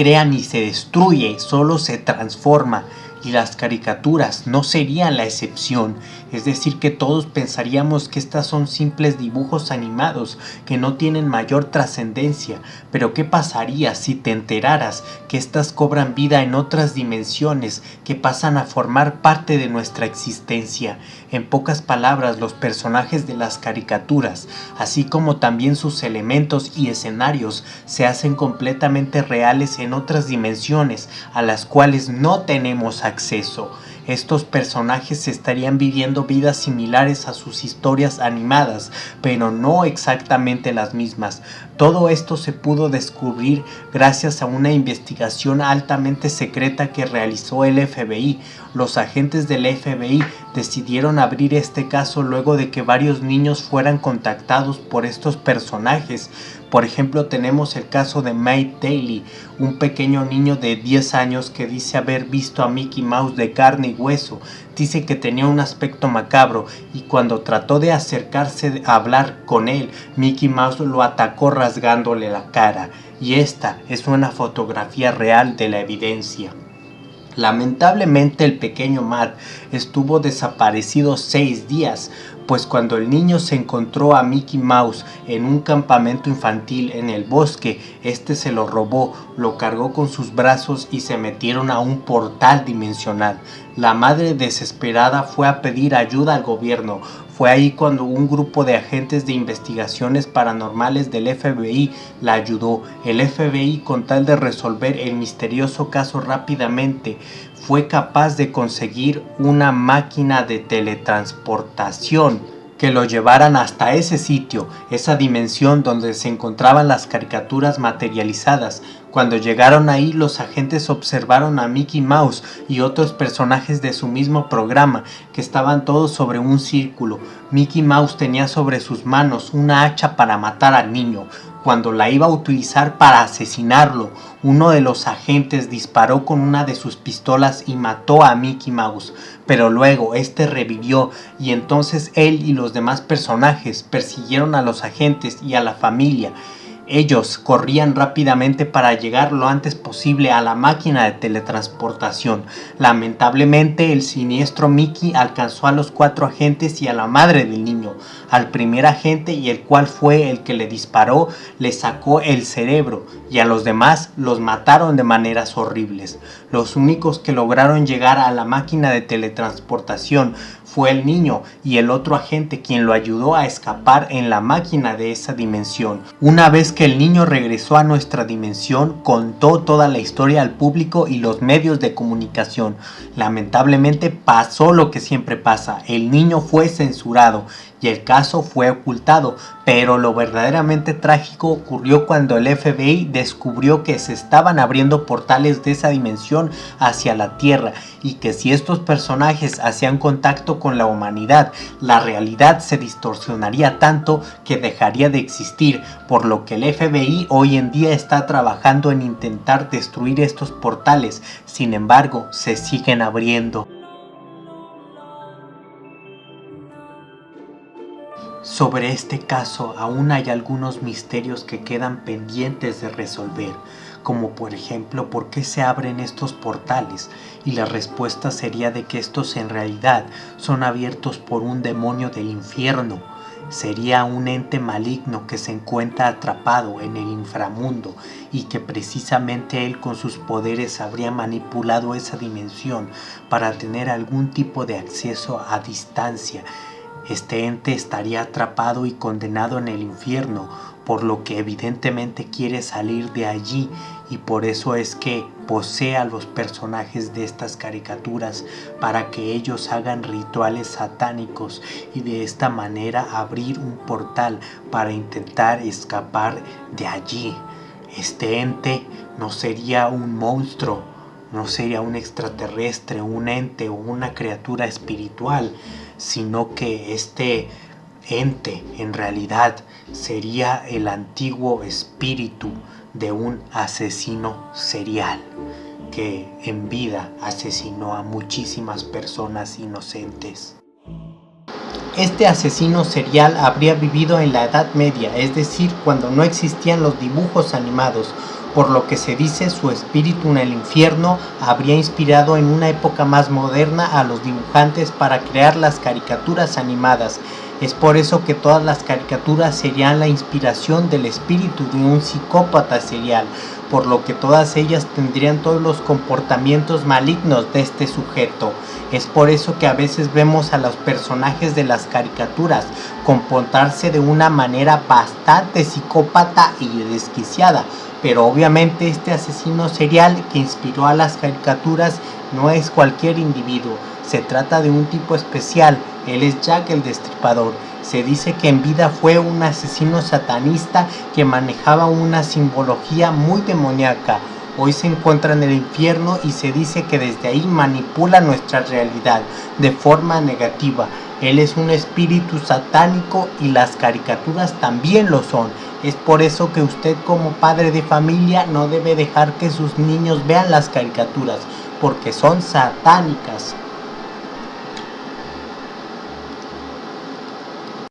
crea ni se destruye, solo se transforma y las caricaturas no serían la excepción, es decir que todos pensaríamos que estas son simples dibujos animados que no tienen mayor trascendencia, pero ¿qué pasaría si te enteraras que estas cobran vida en otras dimensiones que pasan a formar parte de nuestra existencia? En pocas palabras, los personajes de las caricaturas, así como también sus elementos y escenarios, se hacen completamente reales en otras dimensiones a las cuales no tenemos acceso. Estos personajes estarían viviendo vidas similares a sus historias animadas, pero no exactamente las mismas. Todo esto se pudo descubrir gracias a una investigación altamente secreta que realizó el FBI. Los agentes del FBI decidieron abrir este caso luego de que varios niños fueran contactados por estos personajes. Por ejemplo, tenemos el caso de Mike Daly, un pequeño niño de 10 años que dice haber visto a Mickey Mouse de carne y hueso. Dice que tenía un aspecto macabro y cuando trató de acercarse a hablar con él, Mickey Mouse lo atacó rasgándole la cara. Y esta es una fotografía real de la evidencia. Lamentablemente el pequeño Matt estuvo desaparecido seis días, pues cuando el niño se encontró a Mickey Mouse en un campamento infantil en el bosque, este se lo robó, lo cargó con sus brazos y se metieron a un portal dimensional. La madre desesperada fue a pedir ayuda al gobierno, fue ahí cuando un grupo de agentes de investigaciones paranormales del FBI la ayudó. El FBI con tal de resolver el misterioso caso rápidamente fue capaz de conseguir una máquina de teletransportación que lo llevaran hasta ese sitio, esa dimensión donde se encontraban las caricaturas materializadas. Cuando llegaron ahí los agentes observaron a Mickey Mouse y otros personajes de su mismo programa que estaban todos sobre un círculo. Mickey Mouse tenía sobre sus manos una hacha para matar al niño, cuando la iba a utilizar para asesinarlo, uno de los agentes disparó con una de sus pistolas y mató a Mickey Mouse, pero luego este revivió y entonces él y los demás personajes persiguieron a los agentes y a la familia ellos corrían rápidamente para llegar lo antes posible a la máquina de teletransportación. Lamentablemente el siniestro Mickey alcanzó a los cuatro agentes y a la madre del niño. Al primer agente y el cual fue el que le disparó le sacó el cerebro y a los demás los mataron de maneras horribles. Los únicos que lograron llegar a la máquina de teletransportación fue el niño y el otro agente quien lo ayudó a escapar en la máquina de esa dimensión. Una vez el niño regresó a nuestra dimensión, contó toda la historia al público y los medios de comunicación. Lamentablemente pasó lo que siempre pasa, el niño fue censurado y el caso fue ocultado, pero lo verdaderamente trágico ocurrió cuando el FBI descubrió que se estaban abriendo portales de esa dimensión hacia la Tierra y que si estos personajes hacían contacto con la humanidad, la realidad se distorsionaría tanto que dejaría de existir, por lo que el FBI hoy en día está trabajando en intentar destruir estos portales, sin embargo se siguen abriendo. Sobre este caso aún hay algunos misterios que quedan pendientes de resolver, como por ejemplo por qué se abren estos portales, y la respuesta sería de que estos en realidad son abiertos por un demonio del infierno, sería un ente maligno que se encuentra atrapado en el inframundo y que precisamente él con sus poderes habría manipulado esa dimensión para tener algún tipo de acceso a distancia este ente estaría atrapado y condenado en el infierno, por lo que evidentemente quiere salir de allí y por eso es que posee a los personajes de estas caricaturas para que ellos hagan rituales satánicos y de esta manera abrir un portal para intentar escapar de allí. Este ente no sería un monstruo, no sería un extraterrestre, un ente o una criatura espiritual, sino que este ente en realidad sería el antiguo espíritu de un asesino serial que en vida asesinó a muchísimas personas inocentes. Este asesino serial habría vivido en la Edad Media, es decir, cuando no existían los dibujos animados por lo que se dice su espíritu en el infierno habría inspirado en una época más moderna a los dibujantes para crear las caricaturas animadas. Es por eso que todas las caricaturas serían la inspiración del espíritu de un psicópata serial, por lo que todas ellas tendrían todos los comportamientos malignos de este sujeto. Es por eso que a veces vemos a los personajes de las caricaturas comportarse de una manera bastante psicópata y desquiciada, pero obviamente este asesino serial que inspiró a las caricaturas no es cualquier individuo, se trata de un tipo especial, él es Jack el Destripador. Se dice que en vida fue un asesino satanista que manejaba una simbología muy demoníaca. Hoy se encuentra en el infierno y se dice que desde ahí manipula nuestra realidad de forma negativa. Él es un espíritu satánico y las caricaturas también lo son. Es por eso que usted como padre de familia no debe dejar que sus niños vean las caricaturas, porque son satánicas.